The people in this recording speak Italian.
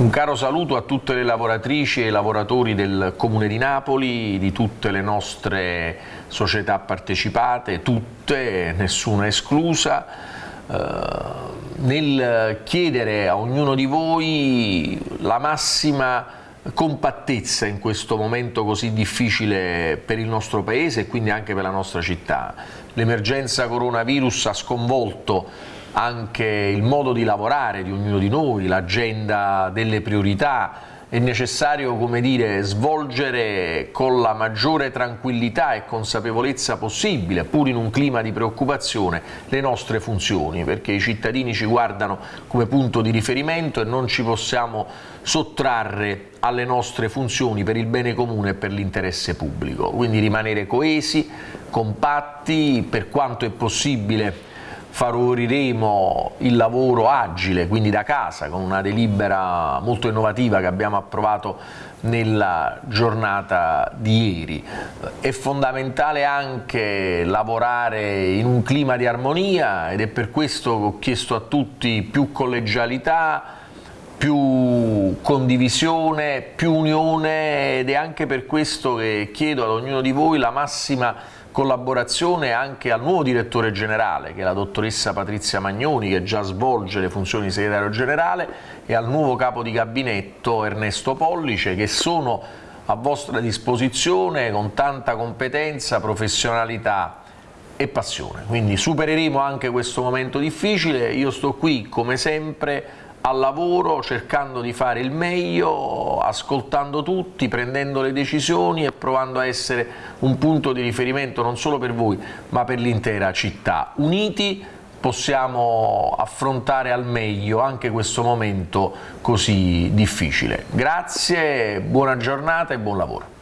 Un caro saluto a tutte le lavoratrici e i lavoratori del Comune di Napoli, di tutte le nostre società partecipate, tutte, nessuna esclusa, eh, nel chiedere a ognuno di voi la massima compattezza in questo momento così difficile per il nostro Paese e quindi anche per la nostra città. L'emergenza coronavirus ha sconvolto anche il modo di lavorare di ognuno di noi, l'agenda delle priorità, è necessario dire, svolgere con la maggiore tranquillità e consapevolezza possibile, pur in un clima di preoccupazione, le nostre funzioni, perché i cittadini ci guardano come punto di riferimento e non ci possiamo sottrarre alle nostre funzioni per il bene comune e per l'interesse pubblico. Quindi rimanere coesi, compatti, per quanto è possibile favoriremo il lavoro agile, quindi da casa, con una delibera molto innovativa che abbiamo approvato nella giornata di ieri. È fondamentale anche lavorare in un clima di armonia ed è per questo che ho chiesto a tutti più collegialità, condivisione, più unione ed è anche per questo che chiedo ad ognuno di voi la massima collaborazione anche al nuovo direttore generale, che è la dottoressa Patrizia Magnoni, che già svolge le funzioni di segretario generale, e al nuovo capo di gabinetto Ernesto Pollice, che sono a vostra disposizione con tanta competenza, professionalità e passione. Quindi supereremo anche questo momento difficile, io sto qui come sempre al lavoro cercando di fare il meglio, ascoltando tutti, prendendo le decisioni e provando a essere un punto di riferimento non solo per voi ma per l'intera città. Uniti possiamo affrontare al meglio anche questo momento così difficile. Grazie, buona giornata e buon lavoro.